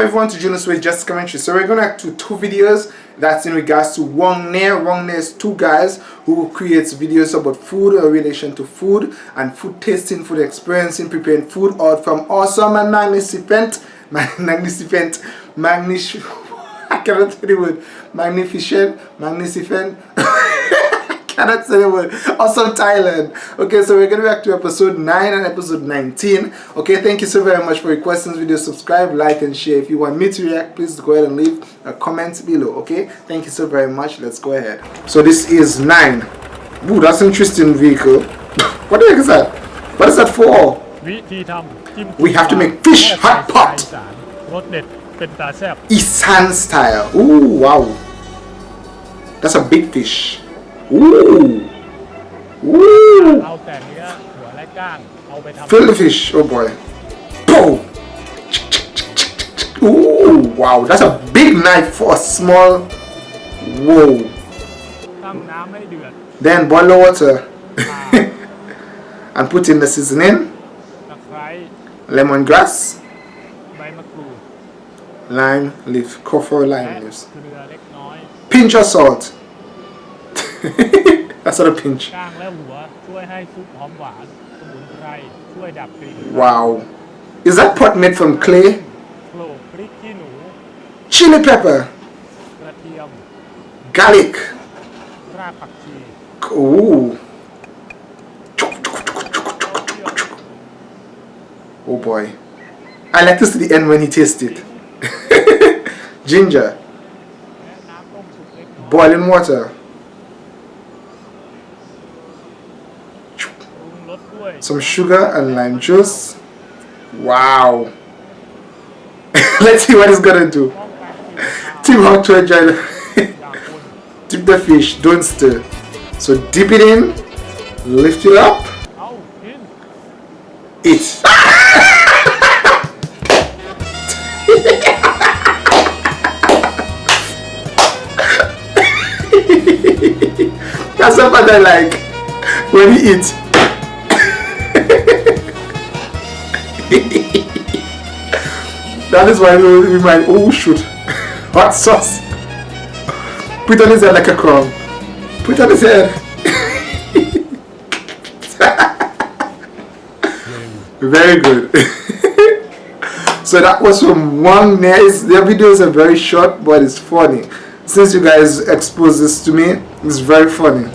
welcome everyone to Junos with Just Commentary. So we're gonna do two videos that's in regards to Wongnai. Wong Ne is two guys who creates videos about food or relation to food and food tasting, food experiencing, preparing food out from awesome and magnificent, magnificent, magnificent, I cannot say the word, magnificent, magnificent. cannot say the word. Awesome Thailand. Okay, so we're going to react to episode 9 and episode 19. Okay, thank you so very much for your questions, video. Subscribe, like, and share. If you want me to react, please go ahead and leave a comment below. Okay, thank you so very much. Let's go ahead. So this is 9. Ooh, that's an interesting vehicle. what the heck is that? What is that for? We have to make fish hot pot. Isan style. Ooh, wow. That's a big fish. Ooh. Ooh. Fill the fish. Oh boy. Boom. Ooh, wow. That's a big knife for a small. Whoa. Then boil the water. and put in the seasoning. Lemongrass. Lime leaf. Coffee lime leaves. Pinch of salt. That's not a pinch. Wow. Is that pot made from clay? Chili pepper. Garlic. Ooh. Oh boy. I like to the end when he tastes it. Ginger. Boiling water. Some sugar and lime juice. Wow. Let's see what it's gonna do. Team how to enjoy dip the fish don't stir. So dip it in lift it up. Eat. That's what I like when you eat that is why we, might oh shoot hot sauce. Put on his head like a crown. Put on his head very good. So that was from one nice their videos are very short but it's funny. Since you guys exposed this to me it's very funny.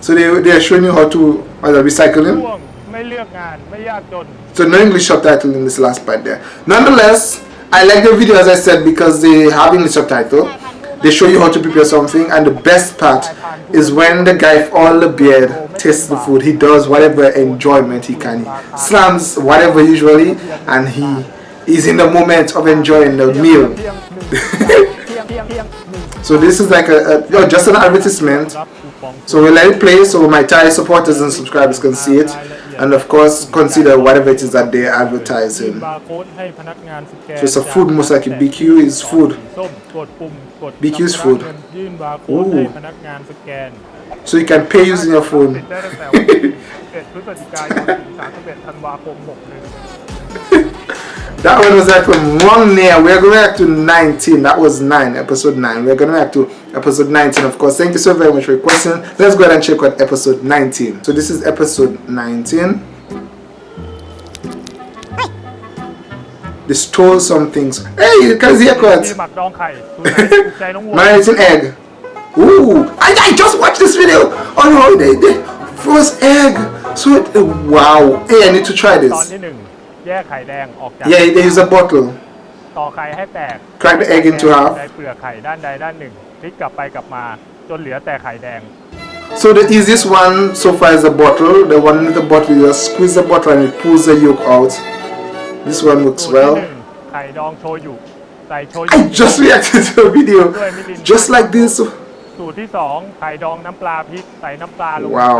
So they, they are showing you how to so no English subtitle in this last part there. Nonetheless, I like the video as I said because they have English subtitle. They show you how to prepare something and the best part is when the guy with all the beard tastes the food. He does whatever enjoyment he can. He slams whatever usually and he is in the moment of enjoying the meal. so this is like a, a oh, just an advertisement. So we'll let it play so my Thai supporters and subscribers can see it and of course consider whatever it is that they're advertising. So it's a food most likely BQ is food. BQ is food. Ooh. So you can pay using your phone. That one was like from 1 near. We're going back to 19. That was 9, episode 9. We're going back to episode 19, of course. Thank you so very much for your question. Let's go ahead and check out episode 19. So this is episode 19. They stole some things. Hey, you can see a cut. Marinating egg. Ooh, I, I just watched this video on holiday. The first egg. So, wow. Hey, I need to try this. แยกไข่แดงออกจาก Yeah, they use a bottle. ต่อไข่ให้แตก Crack the egg into half. ใช้เปลือกไข่ด้านใดด้านหนึ่งพลิกกลับไปกลับมาจนเหลือแต่ไข่แดง So the easiest one so far is the bottle. The one with the bottle, you just squeeze the bottle and it pulls the yolk out. This one works สูตรที่ well. หนึ่งไข่ดองโชยุใส่โชยุ I just reacted to a video just like this. สูตรที่สองไข่ดองน้ำปลาพริกใส่น้ำปลาลงไป Wow.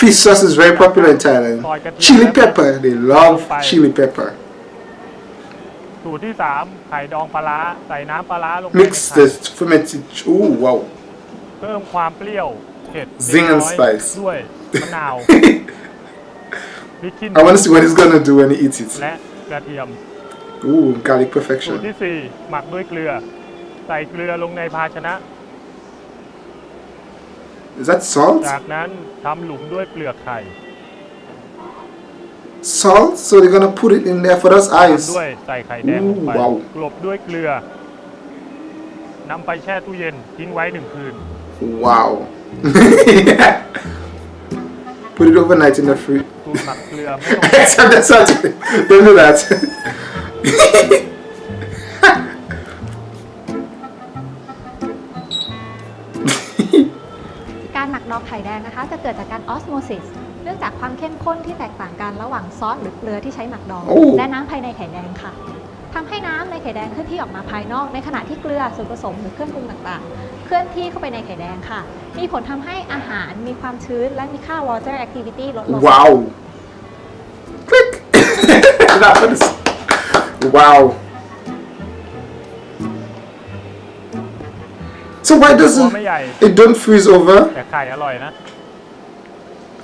Fish sauce is very popular in Thailand. Chili pepper, they love chili pepper. สูตรที่สามไข่ดองปลาร้าใส่น้ำปลาร้าลงไปใน Mix ไข่ the fermented. Ooh, wow. เพิ่มความเปรี้ยวเผ็ด Zing and เล็กน้อย spice ด้วยมะนาวพริกขี้หนู I want to see what he's gonna do when he eats it. และกระเทียม Ooh, garlic สูตร perfection. ที่ 4 หมักด้วยเกลือ ใส่เกลือลงในภาชนะ Is that salt? จากนั้นทำหลุมด้วยเปลือกไข่ Salt? So they're gonna put it in there for us ตาม eyes. ด้วยใส่ไข่แดงลงไป ว้าว กลบด้วยเกลือนำไปแช่ตู้เย็นทิ้งไว้หนึ่งคืน Wow. put it overnight in the fridge. สูตรหมักเกลือไม่ต้อง Except the salt. Don't do that. การหมักดองไข่แดงนะคะ จะเกิดจากการออสโมซิสเนื่องจากความเข้มข้นที่แตกต่างกันระหว่างซอสหรือเกลือที่ใช้หมักดองโอ้และน้ำภายในไข่แดงค่ะทำให้น้ำในไข่แดงเคลื่อนที่ออกมาภายนอก ในขณะที่เกลือส่วนผสมหรือเครื่องปรุงต่างๆ เคลื่อนที่เข้าไปในไข่แดงค่ะ มีผลทำให้อาหารมีความชื้นและมีค่า water activity ลดลง Wow. Click. that was. Wow. So why ตัว doesn't ไม่ใหญ่ it don't freeze over? แต่ไข่อร่อยนะ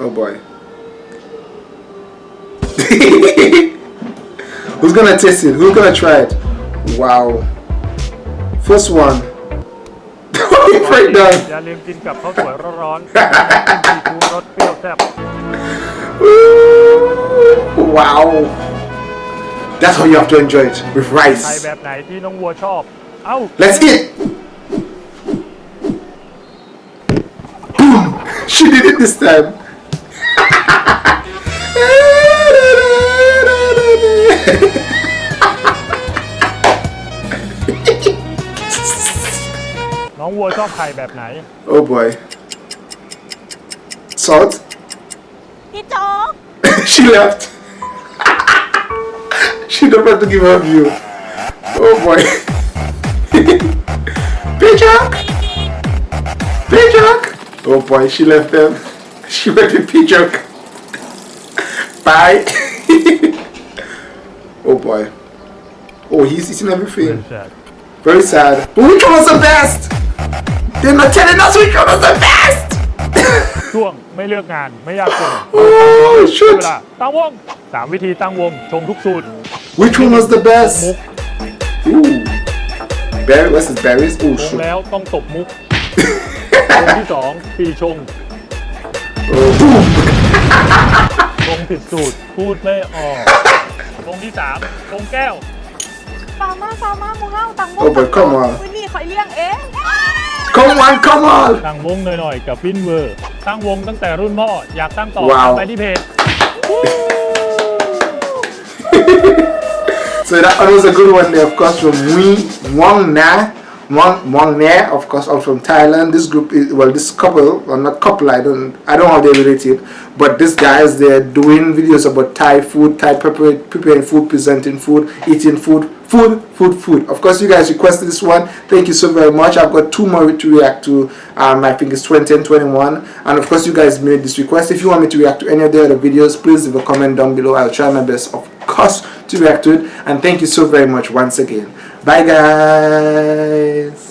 Oh boy. Who's gonna taste it? Who's gonna try it? Wow. First one. Break down. อย่าลืมกินกับข้าวสวยร้อนๆจิ้มซีฟู้ดรสเปรี้ยวแซ่บ Ooh, wow. That's how you have to enjoy it with ไข่ rice. แบบไหนที่น้องวัวชอบ เอ้า Let's eat. She did it this time. Oh, น้องวัวชอบไข่แบบไหน oh boy. Salt. พี่โจ๊ก she left. she don't have to give her view. Oh boy. Pidgeok! Pidgeok! Oh boy, she left them. She went with Pidgeok. Bye. oh boy. Oh, he's eating everything. Very sad. But which one was the best? They're not telling us which one was the best! ช่วงไม่เลือกงานไม่ยากจน oh, เว shit. ลาตั้งวงสามวิธีตั้งวง ชงทุกสูตร Which one was the มุก best? Ooh. Berry, what's this? Berries? Oh, ชง shoot. แล้วต้องตบมุก วงที่สองปีชง Oh, boom. ชงผิดสูตรพูดไม่ออกวงที่สามชงแก้วฟาร์มาฟาร์มามูเฮาตังโม Oh, but come on. วันนี้คอยเลี้ยงเอง Come on, come on. ตั้งวงหน่อยๆ กับฟินเวอร์ตั้งวงตั้งแต่รุ่นพ่ออยากตั้งต่อว้าว ไปที่เพจ So that one was a good one there, of course, from Mui Wong Na. Wong, Wong Na, of course, all from Thailand. This group is well, this couple, well, not couple. I don't, I don't know how they're related, but these guys they're doing videos about Thai food, Thai preparing food, presenting food, eating food, food, food, food. Of course, you guys requested this one. Thank you so very much. I've got two more to react to. Um, I think it's 20 and 21, and of course, you guys made this request. If you want me to react to any of the other videos, please leave a comment down below. I'll try my best, of course, to react to it. And thank you so very much once again. Bye, guys.